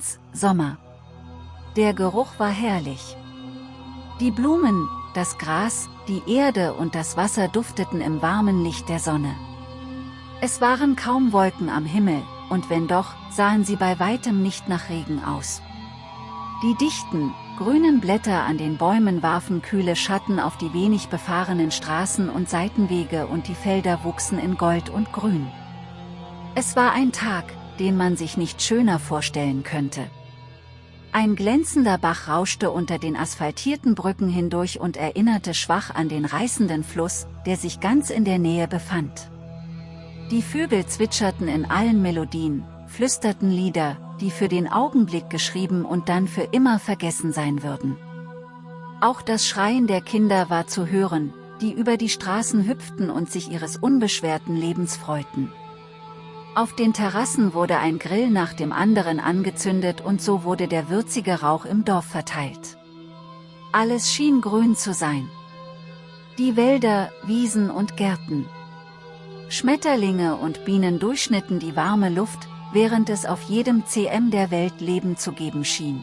Advents, Sommer. Der Geruch war herrlich. Die Blumen, das Gras, die Erde und das Wasser dufteten im warmen Licht der Sonne. Es waren kaum Wolken am Himmel, und wenn doch, sahen sie bei weitem nicht nach Regen aus. Die dichten, grünen Blätter an den Bäumen warfen kühle Schatten auf die wenig befahrenen Straßen und Seitenwege und die Felder wuchsen in Gold und Grün. Es war ein Tag, den man sich nicht schöner vorstellen könnte. Ein glänzender Bach rauschte unter den asphaltierten Brücken hindurch und erinnerte schwach an den reißenden Fluss, der sich ganz in der Nähe befand. Die Vögel zwitscherten in allen Melodien, flüsterten Lieder, die für den Augenblick geschrieben und dann für immer vergessen sein würden. Auch das Schreien der Kinder war zu hören, die über die Straßen hüpften und sich ihres unbeschwerten Lebens freuten. Auf den Terrassen wurde ein Grill nach dem anderen angezündet und so wurde der würzige Rauch im Dorf verteilt. Alles schien grün zu sein. Die Wälder, Wiesen und Gärten. Schmetterlinge und Bienen durchschnitten die warme Luft, während es auf jedem CM der Welt Leben zu geben schien.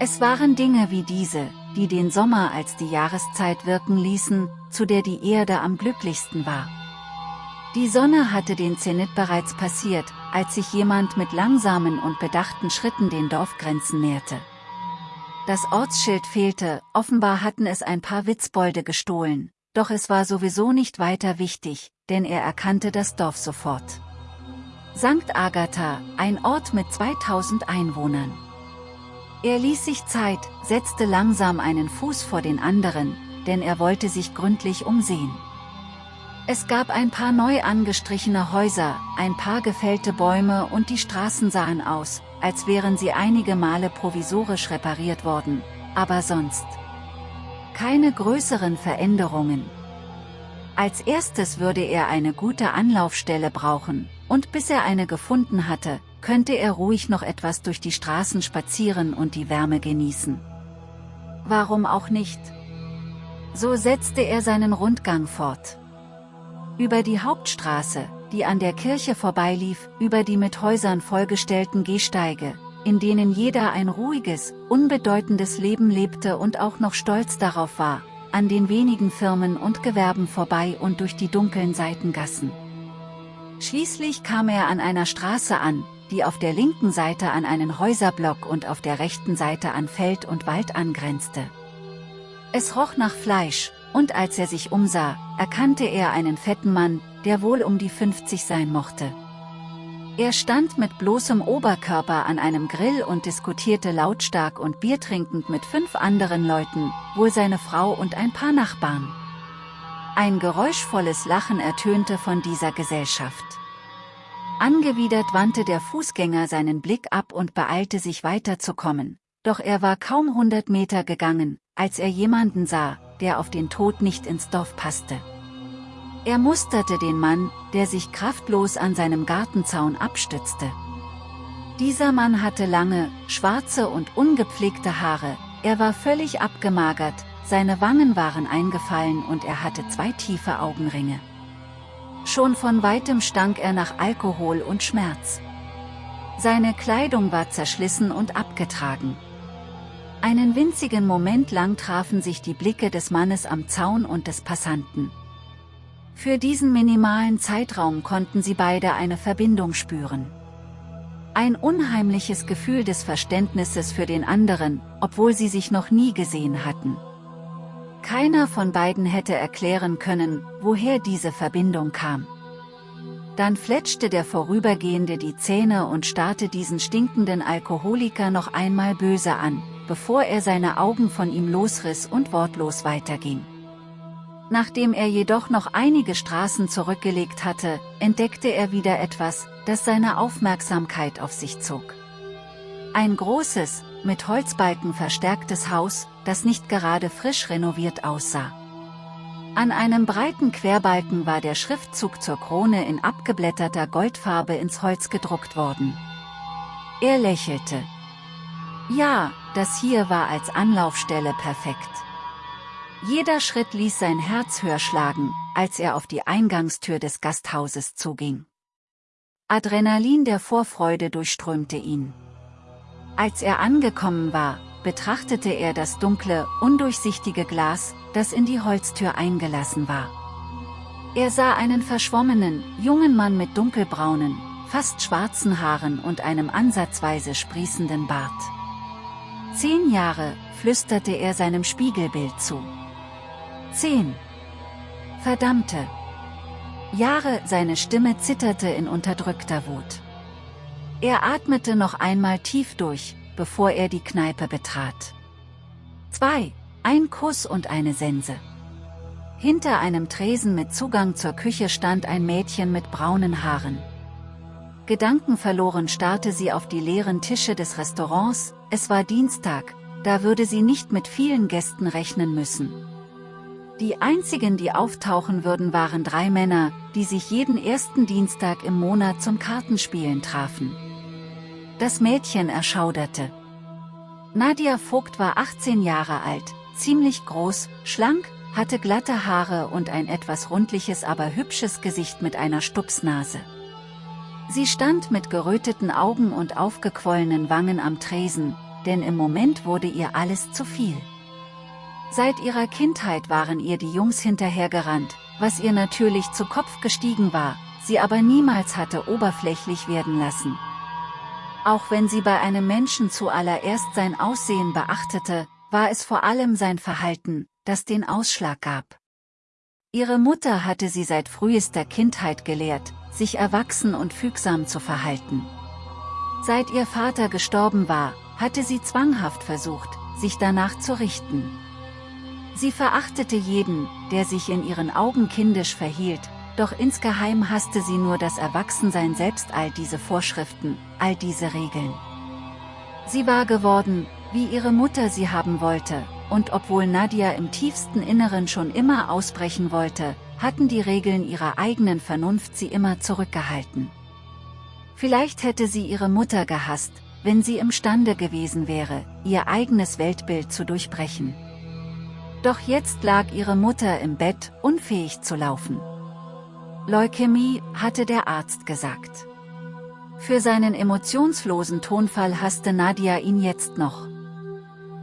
Es waren Dinge wie diese, die den Sommer als die Jahreszeit wirken ließen, zu der die Erde am glücklichsten war. Die Sonne hatte den Zenit bereits passiert, als sich jemand mit langsamen und bedachten Schritten den Dorfgrenzen näherte. Das Ortsschild fehlte, offenbar hatten es ein paar Witzbolde gestohlen, doch es war sowieso nicht weiter wichtig, denn er erkannte das Dorf sofort. St. Agatha, ein Ort mit 2000 Einwohnern. Er ließ sich Zeit, setzte langsam einen Fuß vor den anderen, denn er wollte sich gründlich umsehen. Es gab ein paar neu angestrichene Häuser, ein paar gefällte Bäume und die Straßen sahen aus, als wären sie einige Male provisorisch repariert worden, aber sonst keine größeren Veränderungen. Als erstes würde er eine gute Anlaufstelle brauchen, und bis er eine gefunden hatte, könnte er ruhig noch etwas durch die Straßen spazieren und die Wärme genießen. Warum auch nicht? So setzte er seinen Rundgang fort. Über die Hauptstraße, die an der Kirche vorbeilief, über die mit Häusern vollgestellten Gehsteige, in denen jeder ein ruhiges, unbedeutendes Leben lebte und auch noch stolz darauf war, an den wenigen Firmen und Gewerben vorbei und durch die dunklen Seitengassen. Schließlich kam er an einer Straße an, die auf der linken Seite an einen Häuserblock und auf der rechten Seite an Feld und Wald angrenzte. Es roch nach Fleisch, und als er sich umsah, erkannte er einen fetten Mann, der wohl um die 50 sein mochte. Er stand mit bloßem Oberkörper an einem Grill und diskutierte lautstark und biertrinkend mit fünf anderen Leuten, wohl seine Frau und ein paar Nachbarn. Ein geräuschvolles Lachen ertönte von dieser Gesellschaft. Angewidert wandte der Fußgänger seinen Blick ab und beeilte sich weiterzukommen, doch er war kaum hundert Meter gegangen, als er jemanden sah, der auf den Tod nicht ins Dorf passte. Er musterte den Mann, der sich kraftlos an seinem Gartenzaun abstützte. Dieser Mann hatte lange, schwarze und ungepflegte Haare, er war völlig abgemagert, seine Wangen waren eingefallen und er hatte zwei tiefe Augenringe. Schon von weitem stank er nach Alkohol und Schmerz. Seine Kleidung war zerschlissen und abgetragen. Einen winzigen Moment lang trafen sich die Blicke des Mannes am Zaun und des Passanten. Für diesen minimalen Zeitraum konnten sie beide eine Verbindung spüren. Ein unheimliches Gefühl des Verständnisses für den anderen, obwohl sie sich noch nie gesehen hatten. Keiner von beiden hätte erklären können, woher diese Verbindung kam. Dann fletschte der Vorübergehende die Zähne und starrte diesen stinkenden Alkoholiker noch einmal böse an, bevor er seine Augen von ihm losriss und wortlos weiterging. Nachdem er jedoch noch einige Straßen zurückgelegt hatte, entdeckte er wieder etwas, das seine Aufmerksamkeit auf sich zog. Ein großes, mit Holzbalken verstärktes Haus, das nicht gerade frisch renoviert aussah. An einem breiten Querbalken war der Schriftzug zur Krone in abgeblätterter Goldfarbe ins Holz gedruckt worden. Er lächelte. Ja, das hier war als Anlaufstelle perfekt. Jeder Schritt ließ sein Herz höher schlagen, als er auf die Eingangstür des Gasthauses zuging. Adrenalin der Vorfreude durchströmte ihn. Als er angekommen war, betrachtete er das dunkle, undurchsichtige Glas, das in die Holztür eingelassen war. Er sah einen verschwommenen, jungen Mann mit dunkelbraunen, fast schwarzen Haaren und einem ansatzweise sprießenden Bart. Zehn Jahre, flüsterte er seinem Spiegelbild zu. Zehn. Verdammte. Jahre, seine Stimme zitterte in unterdrückter Wut. Er atmete noch einmal tief durch, bevor er die Kneipe betrat. Zwei, ein Kuss und eine Sense. Hinter einem Tresen mit Zugang zur Küche stand ein Mädchen mit braunen Haaren. Gedankenverloren starrte sie auf die leeren Tische des Restaurants, es war Dienstag, da würde sie nicht mit vielen Gästen rechnen müssen. Die einzigen, die auftauchen würden, waren drei Männer, die sich jeden ersten Dienstag im Monat zum Kartenspielen trafen. Das Mädchen erschauderte. Nadia Vogt war 18 Jahre alt, ziemlich groß, schlank, hatte glatte Haare und ein etwas rundliches aber hübsches Gesicht mit einer Stupsnase. Sie stand mit geröteten Augen und aufgequollenen Wangen am Tresen, denn im Moment wurde ihr alles zu viel. Seit ihrer Kindheit waren ihr die Jungs hinterhergerannt, was ihr natürlich zu Kopf gestiegen war, sie aber niemals hatte oberflächlich werden lassen. Auch wenn sie bei einem Menschen zuallererst sein Aussehen beachtete, war es vor allem sein Verhalten, das den Ausschlag gab. Ihre Mutter hatte sie seit frühester Kindheit gelehrt, sich erwachsen und fügsam zu verhalten. Seit ihr Vater gestorben war, hatte sie zwanghaft versucht, sich danach zu richten. Sie verachtete jeden, der sich in ihren Augen kindisch verhielt, doch insgeheim hasste sie nur das Erwachsensein selbst all diese Vorschriften, all diese Regeln. Sie war geworden, wie ihre Mutter sie haben wollte, und obwohl Nadia im tiefsten Inneren schon immer ausbrechen wollte, hatten die Regeln ihrer eigenen Vernunft sie immer zurückgehalten. Vielleicht hätte sie ihre Mutter gehasst, wenn sie imstande gewesen wäre, ihr eigenes Weltbild zu durchbrechen. Doch jetzt lag ihre Mutter im Bett, unfähig zu laufen. Leukämie, hatte der Arzt gesagt. Für seinen emotionslosen Tonfall hasste Nadia ihn jetzt noch.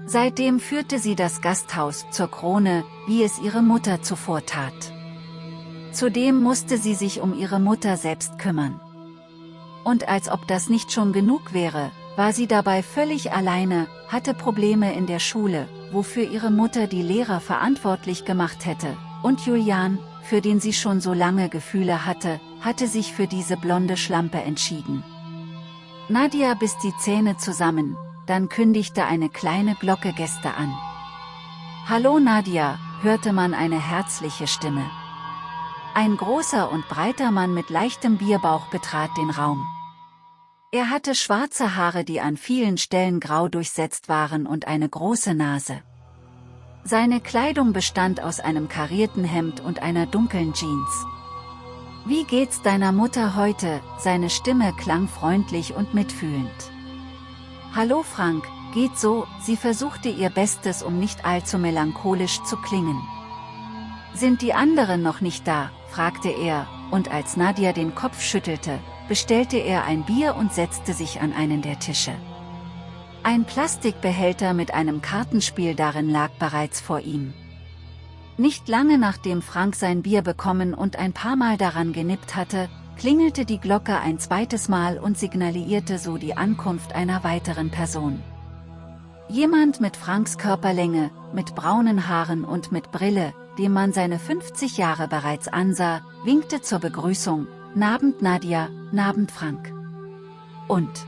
Seitdem führte sie das Gasthaus zur Krone, wie es ihre Mutter zuvor tat. Zudem musste sie sich um ihre Mutter selbst kümmern. Und als ob das nicht schon genug wäre, war sie dabei völlig alleine, hatte Probleme in der Schule, wofür ihre Mutter die Lehrer verantwortlich gemacht hätte, und Julian, für den sie schon so lange Gefühle hatte, hatte sich für diese blonde Schlampe entschieden. Nadia biss die Zähne zusammen, dann kündigte eine kleine Glocke Gäste an. Hallo Nadia, hörte man eine herzliche Stimme. Ein großer und breiter Mann mit leichtem Bierbauch betrat den Raum. Er hatte schwarze Haare die an vielen Stellen grau durchsetzt waren und eine große Nase. Seine Kleidung bestand aus einem karierten Hemd und einer dunklen Jeans. Wie geht's deiner Mutter heute? Seine Stimme klang freundlich und mitfühlend. Hallo Frank, geht so, sie versuchte ihr Bestes um nicht allzu melancholisch zu klingen. Sind die anderen noch nicht da, fragte er, und als Nadia den Kopf schüttelte, bestellte er ein Bier und setzte sich an einen der Tische. Ein Plastikbehälter mit einem Kartenspiel darin lag bereits vor ihm. Nicht lange nachdem Frank sein Bier bekommen und ein paar Mal daran genippt hatte, klingelte die Glocke ein zweites Mal und signalisierte so die Ankunft einer weiteren Person. Jemand mit Franks Körperlänge, mit braunen Haaren und mit Brille, dem man seine 50 Jahre bereits ansah, winkte zur Begrüßung, Nabend Nadia, Nabend Frank. Und?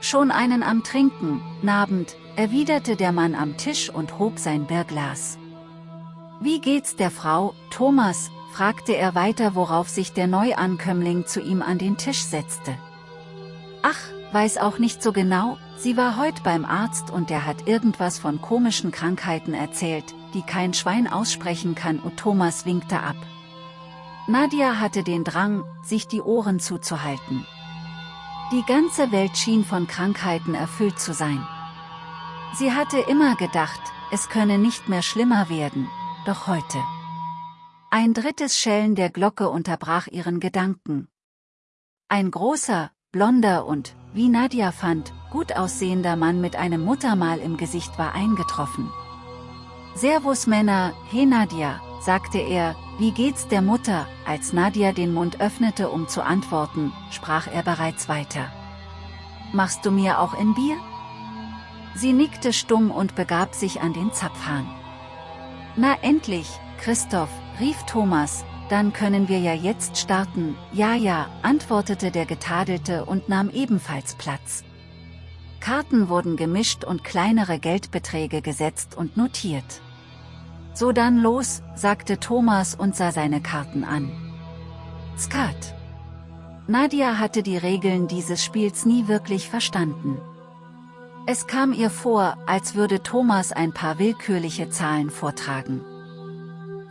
Schon einen am Trinken, Nabend, erwiderte der Mann am Tisch und hob sein Bierglas. Wie geht's der Frau, Thomas, fragte er weiter worauf sich der Neuankömmling zu ihm an den Tisch setzte. Ach, weiß auch nicht so genau, sie war heut beim Arzt und der hat irgendwas von komischen Krankheiten erzählt, die kein Schwein aussprechen kann und Thomas winkte ab. Nadia hatte den Drang, sich die Ohren zuzuhalten. Die ganze Welt schien von Krankheiten erfüllt zu sein. Sie hatte immer gedacht, es könne nicht mehr schlimmer werden, doch heute. Ein drittes Schellen der Glocke unterbrach ihren Gedanken. Ein großer, blonder und, wie Nadia fand, gut aussehender Mann mit einem Muttermal im Gesicht war eingetroffen. Servus Männer, he Nadia, sagte er, wie geht's der Mutter, als Nadia den Mund öffnete um zu antworten, sprach er bereits weiter. Machst du mir auch ein Bier? Sie nickte stumm und begab sich an den Zapfhahn. Na endlich, Christoph, rief Thomas, dann können wir ja jetzt starten, ja ja, antwortete der Getadelte und nahm ebenfalls Platz. Karten wurden gemischt und kleinere Geldbeträge gesetzt und notiert. So dann los, sagte Thomas und sah seine Karten an. Skat. Nadia hatte die Regeln dieses Spiels nie wirklich verstanden. Es kam ihr vor, als würde Thomas ein paar willkürliche Zahlen vortragen.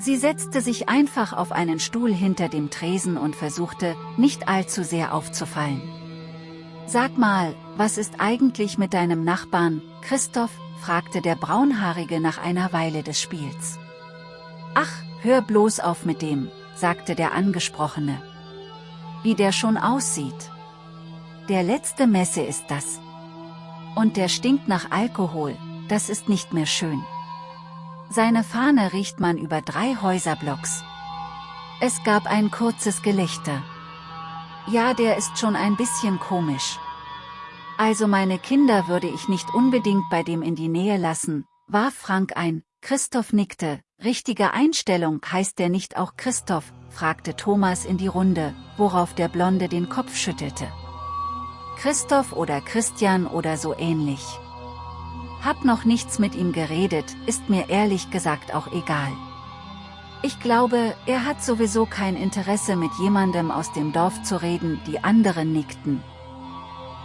Sie setzte sich einfach auf einen Stuhl hinter dem Tresen und versuchte, nicht allzu sehr aufzufallen. Sag mal, was ist eigentlich mit deinem Nachbarn, Christoph, fragte der Braunhaarige nach einer Weile des Spiels. Ach, hör bloß auf mit dem, sagte der Angesprochene. Wie der schon aussieht. Der letzte Messe ist das. Und der stinkt nach Alkohol, das ist nicht mehr schön. Seine Fahne riecht man über drei Häuserblocks. Es gab ein kurzes Gelächter. Ja, der ist schon ein bisschen komisch. Also meine Kinder würde ich nicht unbedingt bei dem in die Nähe lassen, warf Frank ein, Christoph nickte, richtige Einstellung heißt der nicht auch Christoph, fragte Thomas in die Runde, worauf der Blonde den Kopf schüttelte. Christoph oder Christian oder so ähnlich. Hab noch nichts mit ihm geredet, ist mir ehrlich gesagt auch egal. Ich glaube, er hat sowieso kein Interesse mit jemandem aus dem Dorf zu reden, die anderen nickten.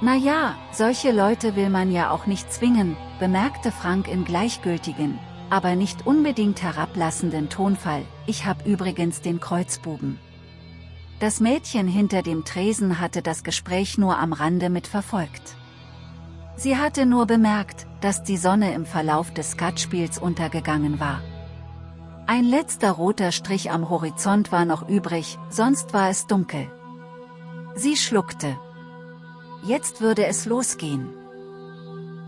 Naja, solche Leute will man ja auch nicht zwingen, bemerkte Frank in gleichgültigen, aber nicht unbedingt herablassenden Tonfall, ich hab übrigens den Kreuzbuben. Das Mädchen hinter dem Tresen hatte das Gespräch nur am Rande mitverfolgt. Sie hatte nur bemerkt, dass die Sonne im Verlauf des Skatspiels untergegangen war. Ein letzter roter Strich am Horizont war noch übrig, sonst war es dunkel. Sie schluckte. Jetzt würde es losgehen.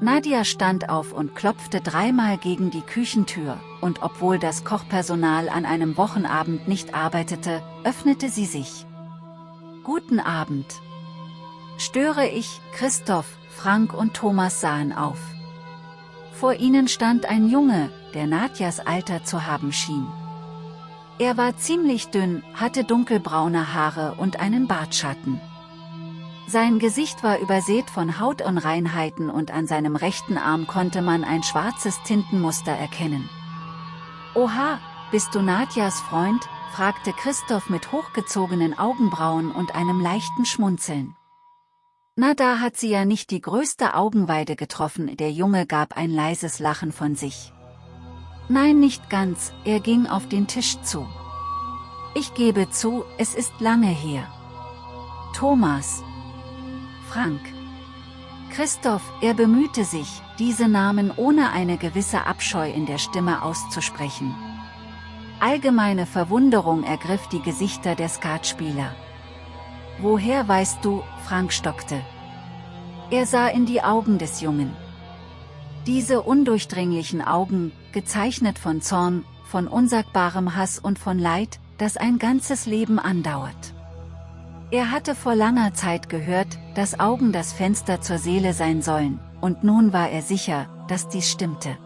Nadia stand auf und klopfte dreimal gegen die Küchentür, und obwohl das Kochpersonal an einem Wochenabend nicht arbeitete, öffnete sie sich. Guten Abend. Störe ich, Christoph, Frank und Thomas sahen auf. Vor ihnen stand ein Junge, der Nadjas Alter zu haben schien. Er war ziemlich dünn, hatte dunkelbraune Haare und einen Bartschatten. Sein Gesicht war übersät von Hautunreinheiten und an seinem rechten Arm konnte man ein schwarzes Tintenmuster erkennen. Oha, bist du Nadjas Freund? fragte Christoph mit hochgezogenen Augenbrauen und einem leichten Schmunzeln. Na da hat sie ja nicht die größte Augenweide getroffen, der Junge gab ein leises Lachen von sich. Nein nicht ganz, er ging auf den Tisch zu. Ich gebe zu, es ist lange her. Thomas. Frank. Christoph, er bemühte sich, diese Namen ohne eine gewisse Abscheu in der Stimme auszusprechen. Allgemeine Verwunderung ergriff die Gesichter der Skatspieler. Woher weißt du, Frank stockte. Er sah in die Augen des Jungen. Diese undurchdringlichen Augen, gezeichnet von Zorn, von unsagbarem Hass und von Leid, das ein ganzes Leben andauert. Er hatte vor langer Zeit gehört, dass Augen das Fenster zur Seele sein sollen, und nun war er sicher, dass dies stimmte.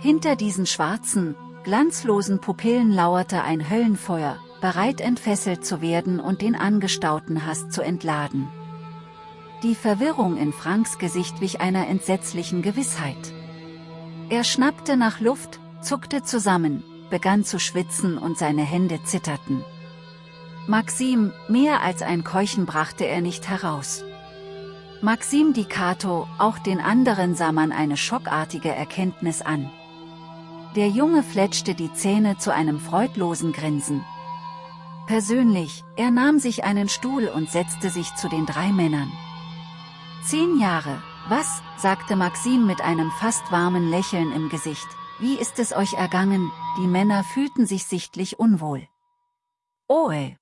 Hinter diesen schwarzen, glanzlosen Pupillen lauerte ein Höllenfeuer, bereit entfesselt zu werden und den angestauten Hass zu entladen. Die Verwirrung in Franks Gesicht wich einer entsetzlichen Gewissheit. Er schnappte nach Luft, zuckte zusammen, begann zu schwitzen und seine Hände zitterten. Maxim, mehr als ein Keuchen brachte er nicht heraus. Maxim Di Cato, auch den anderen sah man eine schockartige Erkenntnis an. Der Junge fletschte die Zähne zu einem freudlosen Grinsen, Persönlich, er nahm sich einen Stuhl und setzte sich zu den drei Männern. Zehn Jahre, was, sagte Maxim mit einem fast warmen Lächeln im Gesicht, wie ist es euch ergangen, die Männer fühlten sich sichtlich unwohl. Oh ey.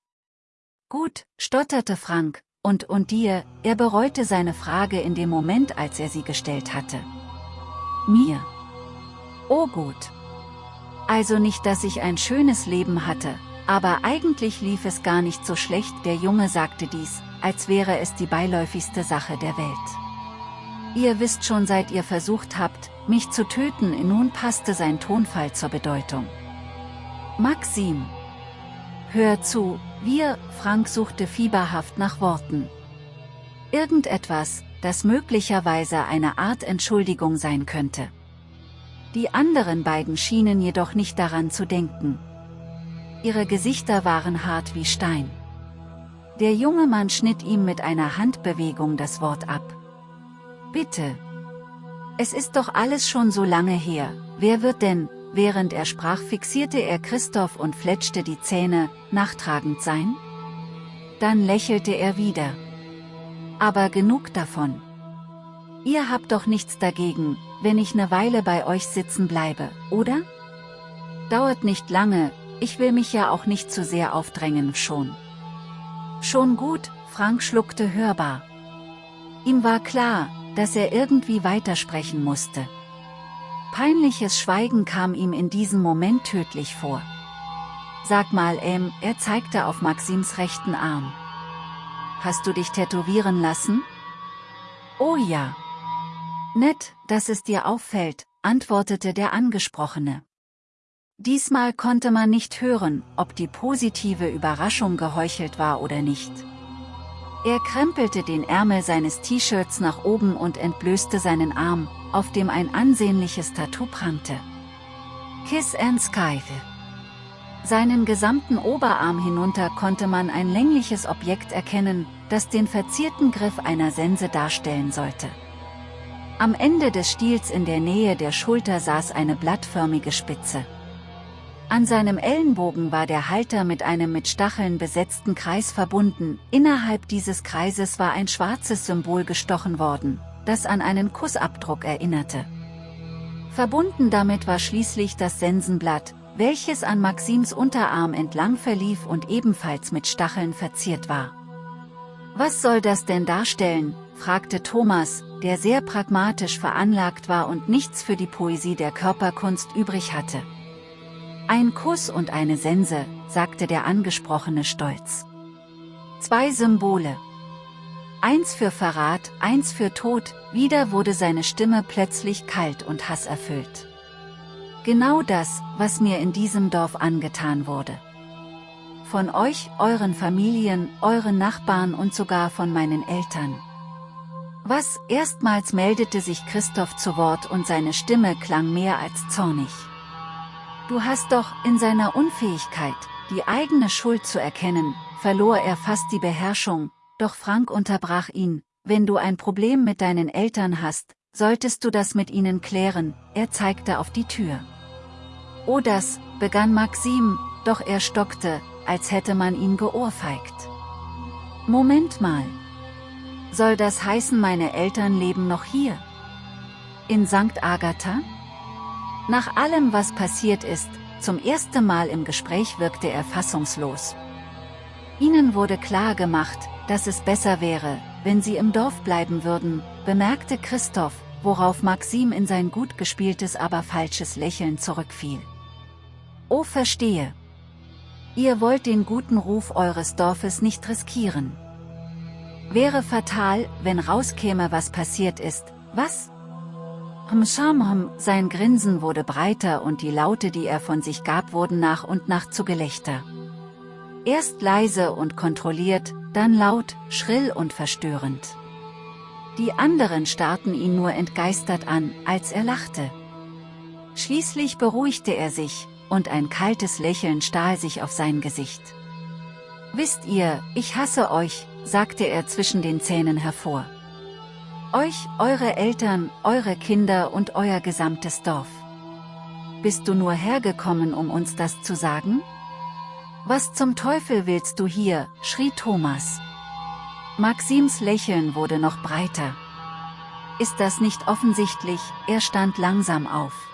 Gut, stotterte Frank, und und dir, er bereute seine Frage in dem Moment, als er sie gestellt hatte. Mir. Oh gut. Also nicht, dass ich ein schönes Leben hatte, aber eigentlich lief es gar nicht so schlecht, der Junge sagte dies, als wäre es die beiläufigste Sache der Welt. Ihr wisst schon seit ihr versucht habt, mich zu töten, nun passte sein Tonfall zur Bedeutung. Maxim. Hör zu, wir, Frank suchte fieberhaft nach Worten. Irgendetwas, das möglicherweise eine Art Entschuldigung sein könnte. Die anderen beiden schienen jedoch nicht daran zu denken. Ihre Gesichter waren hart wie Stein. Der junge Mann schnitt ihm mit einer Handbewegung das Wort ab. Bitte. Es ist doch alles schon so lange her, wer wird denn, während er sprach fixierte er Christoph und fletschte die Zähne, nachtragend sein? Dann lächelte er wieder. Aber genug davon. Ihr habt doch nichts dagegen, wenn ich ne Weile bei euch sitzen bleibe, oder? Dauert nicht lange, ich will mich ja auch nicht zu sehr aufdrängen schon. Schon gut, Frank schluckte hörbar. Ihm war klar, dass er irgendwie weitersprechen musste. Peinliches Schweigen kam ihm in diesem Moment tödlich vor. Sag mal, ähm, er zeigte auf Maxims rechten Arm. Hast du dich tätowieren lassen? Oh ja. Nett, dass es dir auffällt, antwortete der Angesprochene. Diesmal konnte man nicht hören, ob die positive Überraschung geheuchelt war oder nicht. Er krempelte den Ärmel seines T-Shirts nach oben und entblößte seinen Arm, auf dem ein ansehnliches Tattoo prangte. Kiss and Sky. Seinen gesamten Oberarm hinunter konnte man ein längliches Objekt erkennen, das den verzierten Griff einer Sense darstellen sollte. Am Ende des Stiels in der Nähe der Schulter saß eine blattförmige Spitze. An seinem Ellenbogen war der Halter mit einem mit Stacheln besetzten Kreis verbunden, innerhalb dieses Kreises war ein schwarzes Symbol gestochen worden, das an einen Kussabdruck erinnerte. Verbunden damit war schließlich das Sensenblatt, welches an Maxims Unterarm entlang verlief und ebenfalls mit Stacheln verziert war. Was soll das denn darstellen, fragte Thomas, der sehr pragmatisch veranlagt war und nichts für die Poesie der Körperkunst übrig hatte. Ein Kuss und eine Sense, sagte der Angesprochene stolz. Zwei Symbole. Eins für Verrat, eins für Tod, wieder wurde seine Stimme plötzlich kalt und hasserfüllt. Genau das, was mir in diesem Dorf angetan wurde. Von euch, euren Familien, euren Nachbarn und sogar von meinen Eltern. Was, erstmals meldete sich Christoph zu Wort und seine Stimme klang mehr als zornig. Du hast doch, in seiner Unfähigkeit, die eigene Schuld zu erkennen, verlor er fast die Beherrschung, doch Frank unterbrach ihn, wenn du ein Problem mit deinen Eltern hast, solltest du das mit ihnen klären, er zeigte auf die Tür. Oh das, begann Maxim, doch er stockte, als hätte man ihn geohrfeigt. Moment mal. Soll das heißen meine Eltern leben noch hier? In St. Agatha? Nach allem was passiert ist, zum ersten Mal im Gespräch wirkte er fassungslos. Ihnen wurde klar gemacht, dass es besser wäre, wenn sie im Dorf bleiben würden, bemerkte Christoph, worauf Maxim in sein gut gespieltes aber falsches Lächeln zurückfiel. Oh verstehe. Ihr wollt den guten Ruf eures Dorfes nicht riskieren. Wäre fatal, wenn rauskäme was passiert ist, was? Hmshamham, sein Grinsen wurde breiter und die Laute die er von sich gab wurden nach und nach zu Gelächter. Erst leise und kontrolliert, dann laut, schrill und verstörend. Die anderen starrten ihn nur entgeistert an, als er lachte. Schließlich beruhigte er sich, und ein kaltes Lächeln stahl sich auf sein Gesicht. Wisst ihr, ich hasse euch, sagte er zwischen den Zähnen hervor. Euch, eure Eltern, eure Kinder und euer gesamtes Dorf. Bist du nur hergekommen, um uns das zu sagen? Was zum Teufel willst du hier, schrie Thomas. Maxims Lächeln wurde noch breiter. Ist das nicht offensichtlich, er stand langsam auf.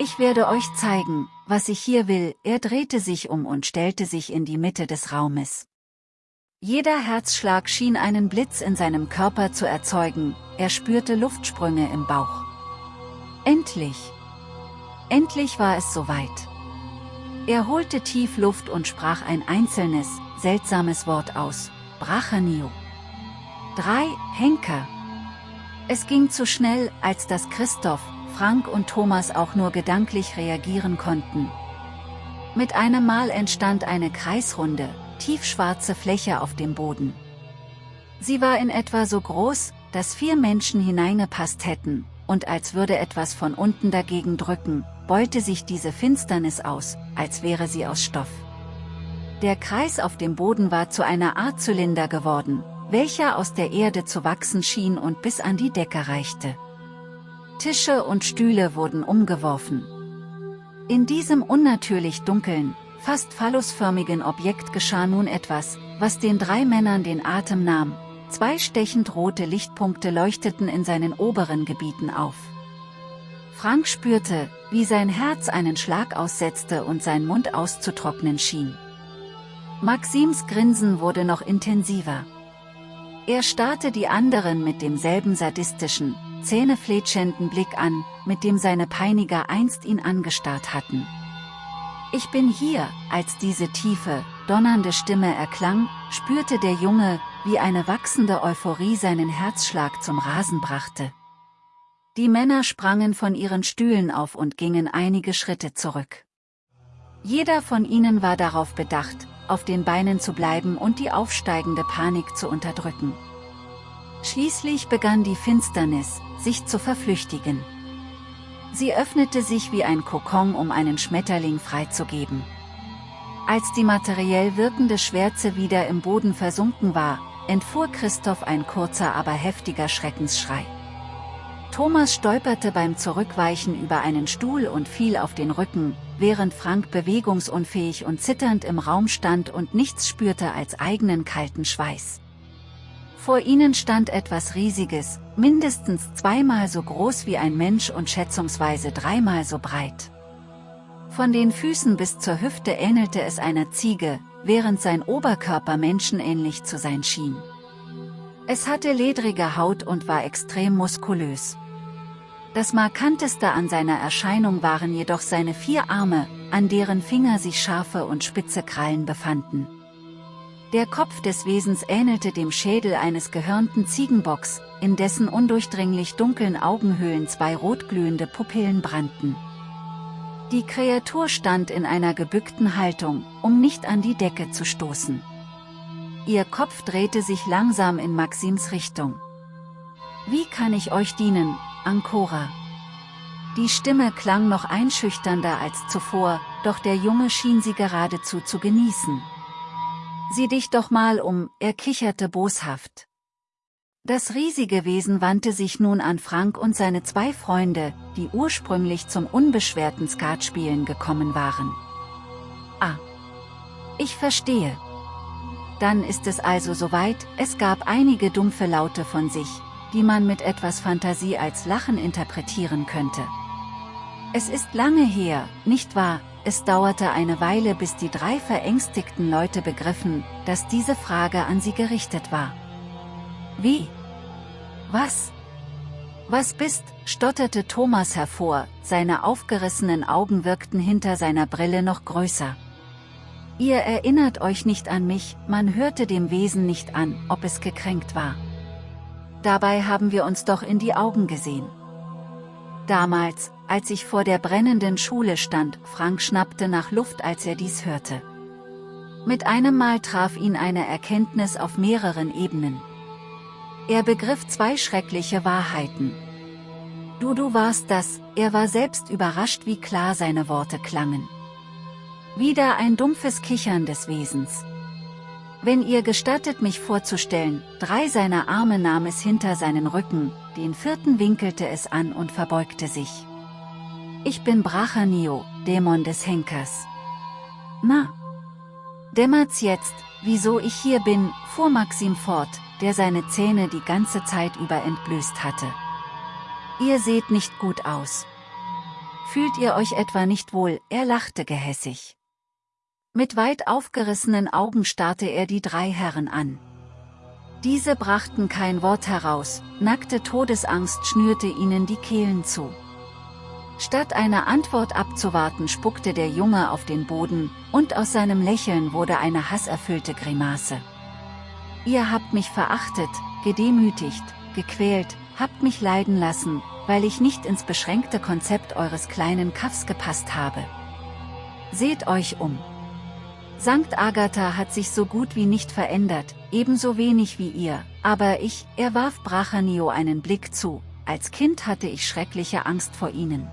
Ich werde euch zeigen, was ich hier will, er drehte sich um und stellte sich in die Mitte des Raumes. Jeder Herzschlag schien einen Blitz in seinem Körper zu erzeugen, er spürte Luftsprünge im Bauch. Endlich! Endlich war es soweit. Er holte tief Luft und sprach ein einzelnes, seltsames Wort aus, Brachanio. Drei, Henker. Es ging zu schnell, als dass Christoph, Frank und Thomas auch nur gedanklich reagieren konnten. Mit einem Mal entstand eine kreisrunde, tiefschwarze Fläche auf dem Boden. Sie war in etwa so groß, dass vier Menschen hineingepasst hätten, und als würde etwas von unten dagegen drücken, beute sich diese Finsternis aus, als wäre sie aus Stoff. Der Kreis auf dem Boden war zu einer Art Zylinder geworden, welcher aus der Erde zu wachsen schien und bis an die Decke reichte. Tische und Stühle wurden umgeworfen. In diesem unnatürlich dunklen, fast phallusförmigen Objekt geschah nun etwas, was den drei Männern den Atem nahm. Zwei stechend rote Lichtpunkte leuchteten in seinen oberen Gebieten auf. Frank spürte, wie sein Herz einen Schlag aussetzte und sein Mund auszutrocknen schien. Maxims Grinsen wurde noch intensiver. Er starrte die anderen mit demselben sadistischen, zähnefletschenden Blick an, mit dem seine Peiniger einst ihn angestarrt hatten. Ich bin hier, als diese tiefe, donnernde Stimme erklang, spürte der Junge, wie eine wachsende Euphorie seinen Herzschlag zum Rasen brachte. Die Männer sprangen von ihren Stühlen auf und gingen einige Schritte zurück. Jeder von ihnen war darauf bedacht, auf den Beinen zu bleiben und die aufsteigende Panik zu unterdrücken. Schließlich begann die Finsternis, sich zu verflüchtigen. Sie öffnete sich wie ein Kokon um einen Schmetterling freizugeben. Als die materiell wirkende Schwärze wieder im Boden versunken war, entfuhr Christoph ein kurzer aber heftiger Schreckensschrei. Thomas stolperte beim Zurückweichen über einen Stuhl und fiel auf den Rücken, während Frank bewegungsunfähig und zitternd im Raum stand und nichts spürte als eigenen kalten Schweiß. Vor ihnen stand etwas Riesiges, mindestens zweimal so groß wie ein Mensch und schätzungsweise dreimal so breit. Von den Füßen bis zur Hüfte ähnelte es einer Ziege, während sein Oberkörper menschenähnlich zu sein schien. Es hatte ledrige Haut und war extrem muskulös. Das markanteste an seiner Erscheinung waren jedoch seine vier Arme, an deren Finger sich scharfe und spitze Krallen befanden. Der Kopf des Wesens ähnelte dem Schädel eines gehörnten Ziegenbocks, in dessen undurchdringlich dunklen Augenhöhlen zwei rotglühende Pupillen brannten. Die Kreatur stand in einer gebückten Haltung, um nicht an die Decke zu stoßen. Ihr Kopf drehte sich langsam in Maxims Richtung. Wie kann ich euch dienen, Ancora? Die Stimme klang noch einschüchternder als zuvor, doch der Junge schien sie geradezu zu genießen. Sieh dich doch mal um, er kicherte boshaft. Das riesige Wesen wandte sich nun an Frank und seine zwei Freunde, die ursprünglich zum unbeschwerten Skatspielen gekommen waren. Ah. Ich verstehe. Dann ist es also soweit, es gab einige dumpfe Laute von sich, die man mit etwas Fantasie als Lachen interpretieren könnte. Es ist lange her, nicht wahr, es dauerte eine Weile bis die drei verängstigten Leute begriffen, dass diese Frage an sie gerichtet war. Wie? Was? Was bist, stotterte Thomas hervor, seine aufgerissenen Augen wirkten hinter seiner Brille noch größer. Ihr erinnert euch nicht an mich, man hörte dem Wesen nicht an, ob es gekränkt war. Dabei haben wir uns doch in die Augen gesehen. Damals, als ich vor der brennenden Schule stand, Frank schnappte nach Luft als er dies hörte. Mit einem Mal traf ihn eine Erkenntnis auf mehreren Ebenen. Er begriff zwei schreckliche Wahrheiten. Du du warst das, er war selbst überrascht wie klar seine Worte klangen. Wieder ein dumpfes Kichern des Wesens. Wenn ihr gestattet mich vorzustellen, drei seiner Arme nahm es hinter seinen Rücken, den vierten winkelte es an und verbeugte sich. Ich bin Brachanio, Dämon des Henkers. Na? Dämmert's jetzt, wieso ich hier bin, fuhr Maxim fort, der seine Zähne die ganze Zeit über entblößt hatte. Ihr seht nicht gut aus. Fühlt ihr euch etwa nicht wohl, er lachte gehässig. Mit weit aufgerissenen Augen starrte er die drei Herren an. Diese brachten kein Wort heraus, nackte Todesangst schnürte ihnen die Kehlen zu. Statt eine Antwort abzuwarten spuckte der Junge auf den Boden, und aus seinem Lächeln wurde eine hasserfüllte Grimasse. Ihr habt mich verachtet, gedemütigt, gequält, habt mich leiden lassen, weil ich nicht ins beschränkte Konzept eures kleinen Kaffs gepasst habe. Seht euch um. Sankt Agatha hat sich so gut wie nicht verändert, ebenso wenig wie ihr, aber ich, er warf Brachanio einen Blick zu, als Kind hatte ich schreckliche Angst vor ihnen.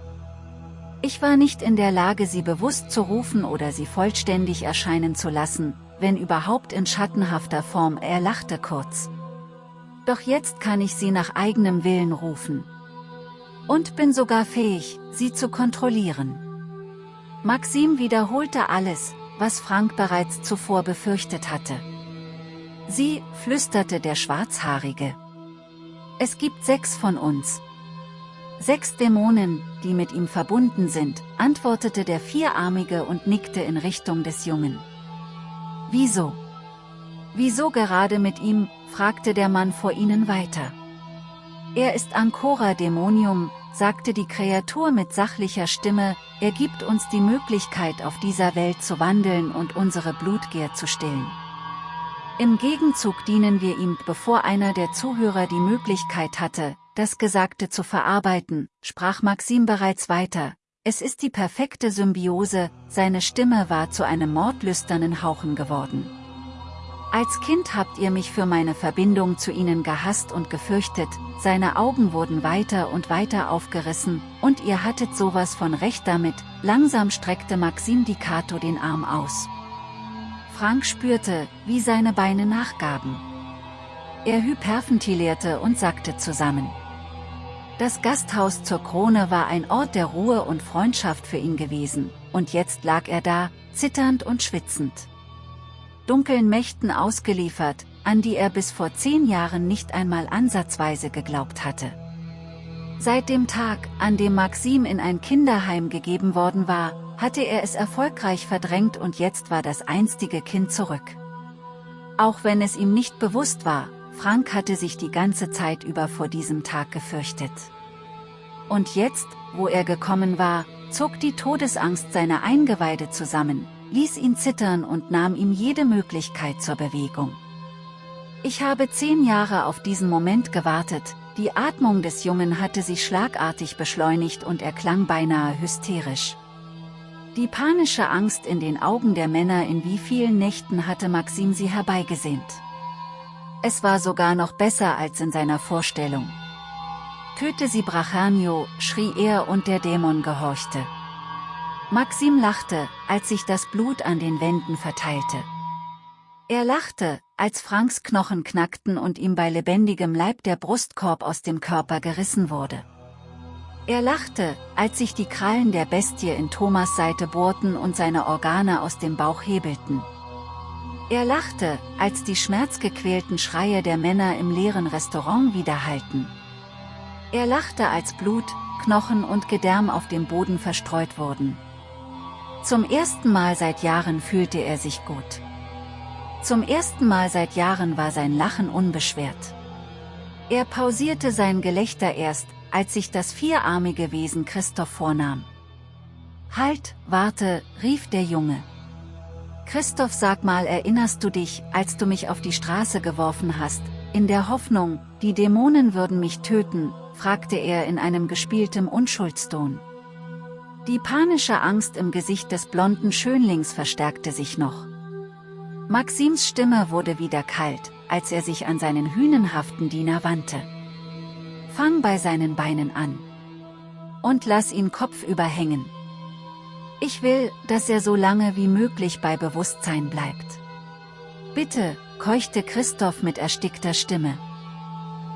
Ich war nicht in der Lage sie bewusst zu rufen oder sie vollständig erscheinen zu lassen, wenn überhaupt in schattenhafter Form, er lachte kurz. Doch jetzt kann ich sie nach eigenem Willen rufen. Und bin sogar fähig, sie zu kontrollieren. Maxim wiederholte alles, was Frank bereits zuvor befürchtet hatte. Sie, flüsterte der Schwarzhaarige. Es gibt sechs von uns. Sechs Dämonen, die mit ihm verbunden sind, antwortete der Vierarmige und nickte in Richtung des Jungen. Wieso? Wieso gerade mit ihm, fragte der Mann vor ihnen weiter. Er ist Ancora Dämonium, sagte die Kreatur mit sachlicher Stimme, er gibt uns die Möglichkeit auf dieser Welt zu wandeln und unsere Blutgier zu stillen. Im Gegenzug dienen wir ihm, bevor einer der Zuhörer die Möglichkeit hatte, das Gesagte zu verarbeiten, sprach Maxim bereits weiter, es ist die perfekte Symbiose, seine Stimme war zu einem mordlüsternen Hauchen geworden. Als Kind habt ihr mich für meine Verbindung zu ihnen gehasst und gefürchtet, seine Augen wurden weiter und weiter aufgerissen, und ihr hattet sowas von Recht damit, langsam streckte Maxim Dicato den Arm aus. Frank spürte, wie seine Beine nachgaben. Er hyperventilierte und sackte zusammen. Das Gasthaus zur Krone war ein Ort der Ruhe und Freundschaft für ihn gewesen, und jetzt lag er da, zitternd und schwitzend dunklen Mächten ausgeliefert, an die er bis vor zehn Jahren nicht einmal ansatzweise geglaubt hatte. Seit dem Tag, an dem Maxim in ein Kinderheim gegeben worden war, hatte er es erfolgreich verdrängt und jetzt war das einstige Kind zurück. Auch wenn es ihm nicht bewusst war, Frank hatte sich die ganze Zeit über vor diesem Tag gefürchtet. Und jetzt, wo er gekommen war, zog die Todesangst seine Eingeweide zusammen, ließ ihn zittern und nahm ihm jede Möglichkeit zur Bewegung. Ich habe zehn Jahre auf diesen Moment gewartet, die Atmung des Jungen hatte sich schlagartig beschleunigt und er klang beinahe hysterisch. Die panische Angst in den Augen der Männer in wie vielen Nächten hatte Maxim sie herbeigesehnt. Es war sogar noch besser als in seiner Vorstellung. Töte sie Brachanio, schrie er und der Dämon gehorchte. Maxim lachte, als sich das Blut an den Wänden verteilte. Er lachte, als Franks Knochen knackten und ihm bei lebendigem Leib der Brustkorb aus dem Körper gerissen wurde. Er lachte, als sich die Krallen der Bestie in Thomas Seite bohrten und seine Organe aus dem Bauch hebelten. Er lachte, als die schmerzgequälten Schreie der Männer im leeren Restaurant widerhallten. Er lachte als Blut, Knochen und Gedärm auf dem Boden verstreut wurden. Zum ersten Mal seit Jahren fühlte er sich gut. Zum ersten Mal seit Jahren war sein Lachen unbeschwert. Er pausierte sein Gelächter erst, als sich das vierarmige Wesen Christoph vornahm. Halt, warte, rief der Junge. Christoph sag mal erinnerst du dich, als du mich auf die Straße geworfen hast, in der Hoffnung, die Dämonen würden mich töten, fragte er in einem gespieltem Unschuldston. Die panische Angst im Gesicht des blonden Schönlings verstärkte sich noch. Maxims Stimme wurde wieder kalt, als er sich an seinen hünenhaften Diener wandte. Fang bei seinen Beinen an. Und lass ihn kopfüber hängen. Ich will, dass er so lange wie möglich bei Bewusstsein bleibt. Bitte, keuchte Christoph mit erstickter Stimme.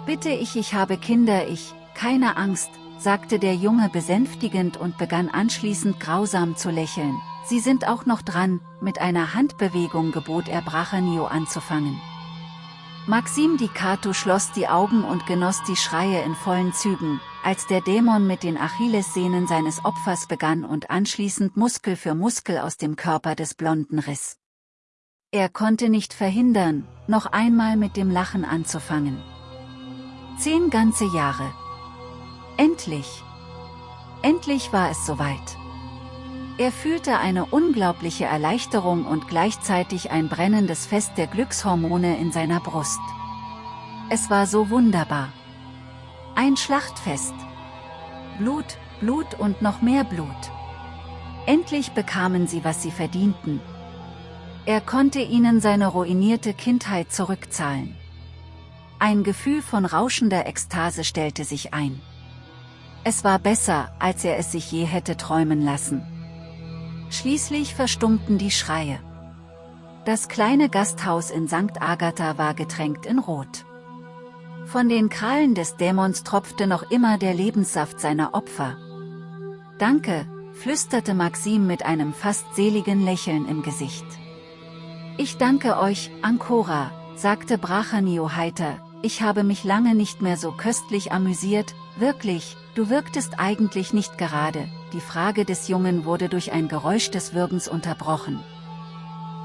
Bitte ich, ich habe Kinder, ich, keine Angst, sagte der Junge besänftigend und begann anschließend grausam zu lächeln. Sie sind auch noch dran, mit einer Handbewegung gebot er Brachenio anzufangen. Maxim Dicatu schloss die Augen und genoss die Schreie in vollen Zügen, als der Dämon mit den Achillessehnen seines Opfers begann und anschließend Muskel für Muskel aus dem Körper des Blonden riss. Er konnte nicht verhindern, noch einmal mit dem Lachen anzufangen. Zehn ganze Jahre. Endlich. Endlich war es soweit. Er fühlte eine unglaubliche Erleichterung und gleichzeitig ein brennendes Fest der Glückshormone in seiner Brust. Es war so wunderbar. Ein Schlachtfest. Blut, Blut und noch mehr Blut. Endlich bekamen sie, was sie verdienten. Er konnte ihnen seine ruinierte Kindheit zurückzahlen. Ein Gefühl von rauschender Ekstase stellte sich ein. Es war besser, als er es sich je hätte träumen lassen. Schließlich verstummten die Schreie. Das kleine Gasthaus in St. Agatha war getränkt in Rot. Von den Krallen des Dämons tropfte noch immer der Lebenssaft seiner Opfer. Danke, flüsterte Maxim mit einem fast seligen Lächeln im Gesicht. Ich danke euch, Ancora, sagte Brachanio heiter, ich habe mich lange nicht mehr so köstlich amüsiert, wirklich, du wirktest eigentlich nicht gerade, die Frage des Jungen wurde durch ein Geräusch des Würgens unterbrochen.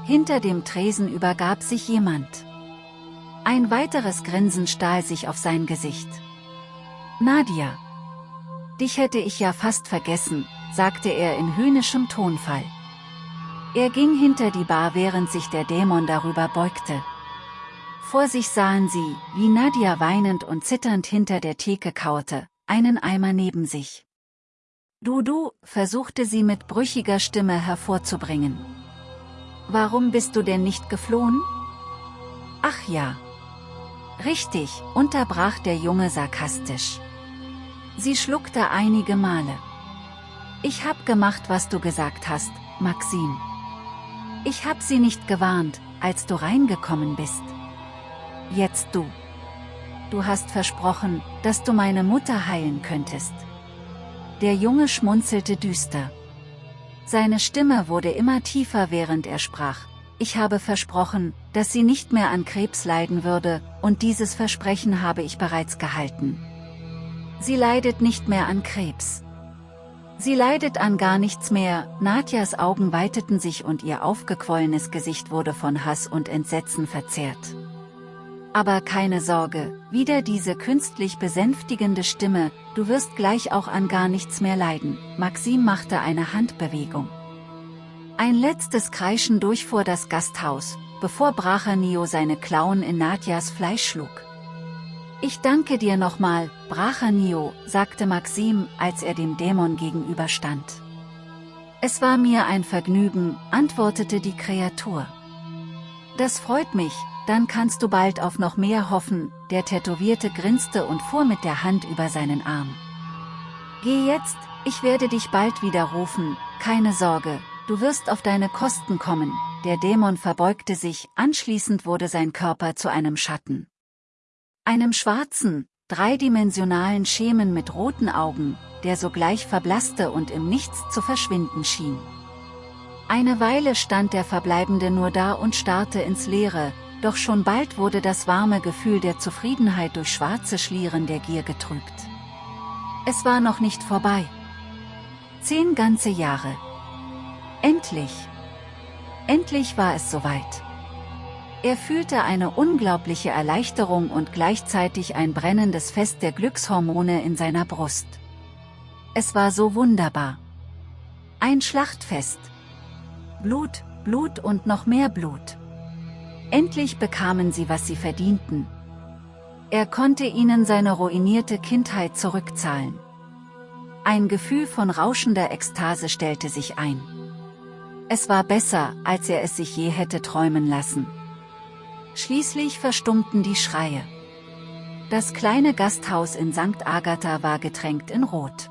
Hinter dem Tresen übergab sich jemand. Ein weiteres Grinsen stahl sich auf sein Gesicht. Nadia. Dich hätte ich ja fast vergessen, sagte er in höhnischem Tonfall. Er ging hinter die Bar während sich der Dämon darüber beugte. Vor sich sahen sie, wie Nadia weinend und zitternd hinter der Theke kauerte, einen Eimer neben sich. Dudu, versuchte sie mit brüchiger Stimme hervorzubringen. Warum bist du denn nicht geflohen? Ach ja. Richtig, unterbrach der Junge sarkastisch. Sie schluckte einige Male. Ich hab gemacht, was du gesagt hast, Maxim. Ich hab sie nicht gewarnt, als du reingekommen bist. Jetzt du. Du hast versprochen, dass du meine Mutter heilen könntest. Der Junge schmunzelte düster. Seine Stimme wurde immer tiefer während er sprach. Ich habe versprochen, dass sie nicht mehr an Krebs leiden würde, und dieses Versprechen habe ich bereits gehalten. Sie leidet nicht mehr an Krebs. Sie leidet an gar nichts mehr, Nadjas Augen weiteten sich und ihr aufgequollenes Gesicht wurde von Hass und Entsetzen verzerrt. Aber keine Sorge, wieder diese künstlich besänftigende Stimme, du wirst gleich auch an gar nichts mehr leiden. Maxim machte eine Handbewegung. Ein letztes Kreischen durchfuhr das Gasthaus, bevor Brachanio seine Klauen in Nadjas Fleisch schlug. Ich danke dir nochmal, Brachanio, sagte Maxim, als er dem Dämon gegenüberstand. Es war mir ein Vergnügen, antwortete die Kreatur. Das freut mich, dann kannst du bald auf noch mehr hoffen, der Tätowierte grinste und fuhr mit der Hand über seinen Arm. Geh jetzt, ich werde dich bald wieder rufen, keine Sorge, du wirst auf deine Kosten kommen, der Dämon verbeugte sich, anschließend wurde sein Körper zu einem Schatten. Einem schwarzen, dreidimensionalen Schemen mit roten Augen, der sogleich verblasste und im Nichts zu verschwinden schien. Eine Weile stand der Verbleibende nur da und starrte ins Leere, doch schon bald wurde das warme Gefühl der Zufriedenheit durch schwarze Schlieren der Gier getrübt. Es war noch nicht vorbei. Zehn ganze Jahre. Endlich. Endlich war es soweit. Er fühlte eine unglaubliche Erleichterung und gleichzeitig ein brennendes Fest der Glückshormone in seiner Brust. Es war so wunderbar. Ein Schlachtfest. Blut, Blut und noch mehr Blut. Endlich bekamen sie, was sie verdienten. Er konnte ihnen seine ruinierte Kindheit zurückzahlen. Ein Gefühl von rauschender Ekstase stellte sich ein. Es war besser, als er es sich je hätte träumen lassen. Schließlich verstummten die Schreie. Das kleine Gasthaus in St. Agatha war getränkt in Rot.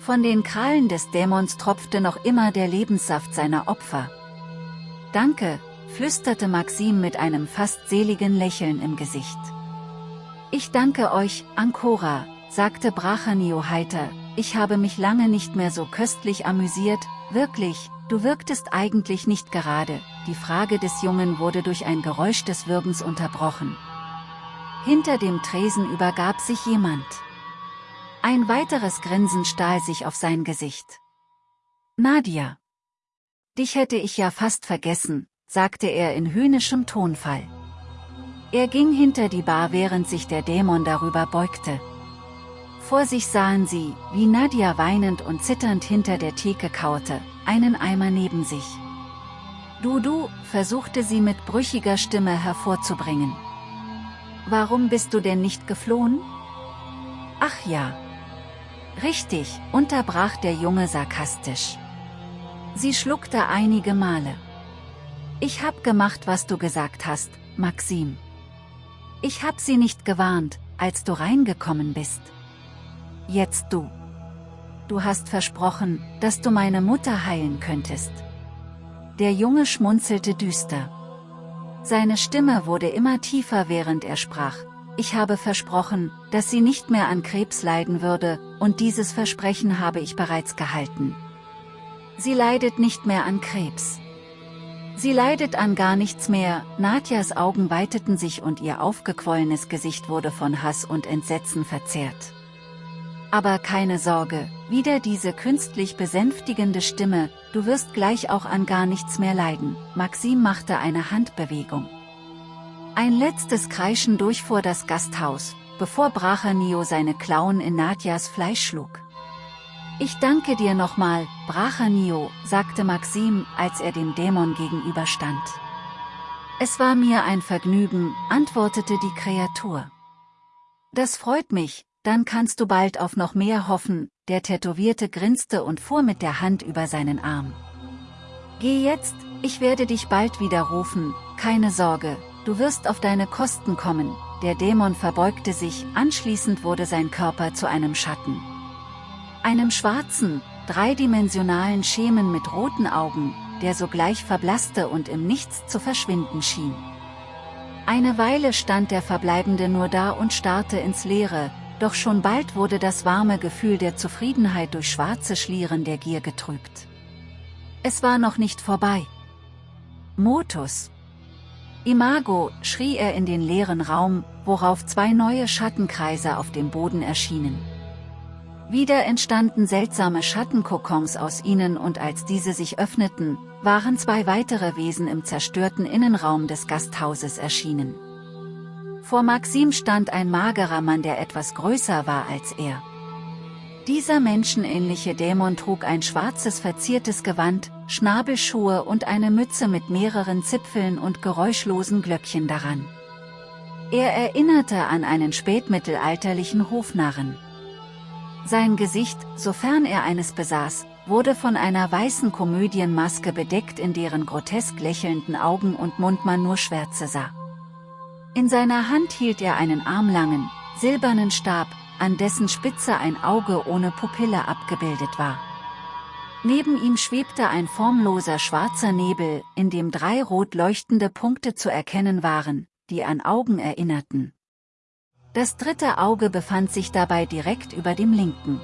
Von den Krallen des Dämons tropfte noch immer der Lebenssaft seiner Opfer. Danke, flüsterte Maxim mit einem fast seligen Lächeln im Gesicht. Ich danke euch, Ancora, sagte Brachanio heiter, ich habe mich lange nicht mehr so köstlich amüsiert, wirklich, du wirktest eigentlich nicht gerade, die Frage des Jungen wurde durch ein Geräusch des Würgens unterbrochen. Hinter dem Tresen übergab sich jemand. Ein weiteres Grinsen stahl sich auf sein Gesicht. Nadia. Dich hätte ich ja fast vergessen, sagte er in höhnischem Tonfall. Er ging hinter die Bar während sich der Dämon darüber beugte. Vor sich sahen sie, wie Nadia weinend und zitternd hinter der Theke kauerte, einen Eimer neben sich. Dudu, versuchte sie mit brüchiger Stimme hervorzubringen. Warum bist du denn nicht geflohen? Ach ja. Richtig, unterbrach der Junge sarkastisch. Sie schluckte einige Male. Ich hab gemacht, was du gesagt hast, Maxim. Ich hab sie nicht gewarnt, als du reingekommen bist. Jetzt du. Du hast versprochen, dass du meine Mutter heilen könntest. Der Junge schmunzelte düster. Seine Stimme wurde immer tiefer während er sprach. Ich habe versprochen, dass sie nicht mehr an Krebs leiden würde, und dieses Versprechen habe ich bereits gehalten. Sie leidet nicht mehr an Krebs. Sie leidet an gar nichts mehr, Nadjas Augen weiteten sich und ihr aufgequollenes Gesicht wurde von Hass und Entsetzen verzerrt. Aber keine Sorge, wieder diese künstlich besänftigende Stimme, du wirst gleich auch an gar nichts mehr leiden, Maxim machte eine Handbewegung. Ein letztes Kreischen durchfuhr das Gasthaus, bevor Brachanio seine Klauen in Nadjas Fleisch schlug. Ich danke dir nochmal, Brachanio, sagte Maxim, als er dem Dämon gegenüberstand. Es war mir ein Vergnügen, antwortete die Kreatur. Das freut mich, dann kannst du bald auf noch mehr hoffen, der Tätowierte grinste und fuhr mit der Hand über seinen Arm. Geh jetzt, ich werde dich bald wieder rufen, keine Sorge, du wirst auf deine Kosten kommen, der Dämon verbeugte sich, anschließend wurde sein Körper zu einem Schatten. Einem schwarzen, dreidimensionalen Schemen mit roten Augen, der sogleich verblasste und im Nichts zu verschwinden schien. Eine Weile stand der Verbleibende nur da und starrte ins Leere, doch schon bald wurde das warme Gefühl der Zufriedenheit durch schwarze Schlieren der Gier getrübt. Es war noch nicht vorbei. Motus. Imago, schrie er in den leeren Raum, worauf zwei neue Schattenkreise auf dem Boden erschienen. Wieder entstanden seltsame Schattenkokons aus ihnen und als diese sich öffneten, waren zwei weitere Wesen im zerstörten Innenraum des Gasthauses erschienen. Vor Maxim stand ein magerer Mann der etwas größer war als er. Dieser menschenähnliche Dämon trug ein schwarzes verziertes Gewand, Schnabelschuhe und eine Mütze mit mehreren Zipfeln und geräuschlosen Glöckchen daran. Er erinnerte an einen spätmittelalterlichen Hofnarren. Sein Gesicht, sofern er eines besaß, wurde von einer weißen Komödienmaske bedeckt in deren grotesk lächelnden Augen und Mund man nur Schwärze sah. In seiner Hand hielt er einen armlangen, silbernen Stab, an dessen Spitze ein Auge ohne Pupille abgebildet war. Neben ihm schwebte ein formloser schwarzer Nebel, in dem drei rot leuchtende Punkte zu erkennen waren, die an Augen erinnerten. Das dritte Auge befand sich dabei direkt über dem linken.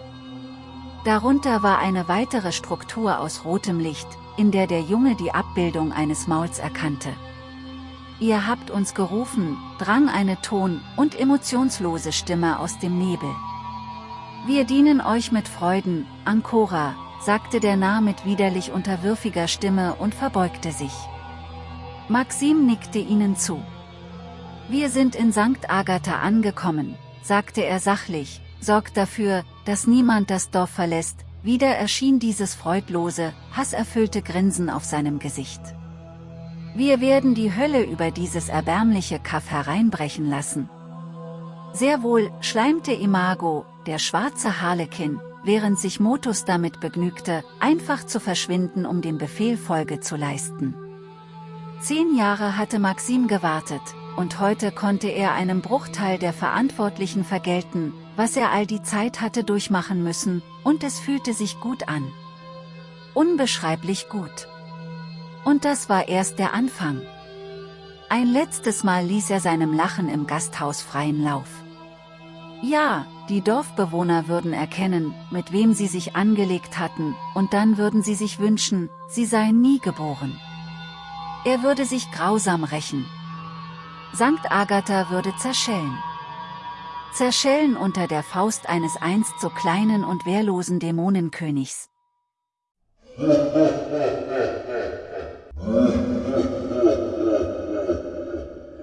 Darunter war eine weitere Struktur aus rotem Licht, in der der Junge die Abbildung eines Mauls erkannte. Ihr habt uns gerufen, drang eine ton- und emotionslose Stimme aus dem Nebel. Wir dienen euch mit Freuden, Ancora, sagte der Narr mit widerlich unterwürfiger Stimme und verbeugte sich. Maxim nickte ihnen zu. Wir sind in St. Agatha angekommen, sagte er sachlich, sorgt dafür, dass niemand das Dorf verlässt, wieder erschien dieses freudlose, hasserfüllte Grinsen auf seinem Gesicht. Wir werden die Hölle über dieses erbärmliche Kaff hereinbrechen lassen. Sehr wohl, schleimte Imago, der schwarze Harlekin, während sich Motus damit begnügte, einfach zu verschwinden um dem Befehl Folge zu leisten. Zehn Jahre hatte Maxim gewartet, und heute konnte er einem Bruchteil der Verantwortlichen vergelten, was er all die Zeit hatte durchmachen müssen, und es fühlte sich gut an. Unbeschreiblich gut. Und das war erst der Anfang. Ein letztes Mal ließ er seinem Lachen im Gasthaus freien Lauf. Ja, die Dorfbewohner würden erkennen, mit wem sie sich angelegt hatten, und dann würden sie sich wünschen, sie seien nie geboren. Er würde sich grausam rächen. Sankt Agatha würde zerschellen. Zerschellen unter der Faust eines einst so kleinen und wehrlosen Dämonenkönigs. Uh, uh, uh.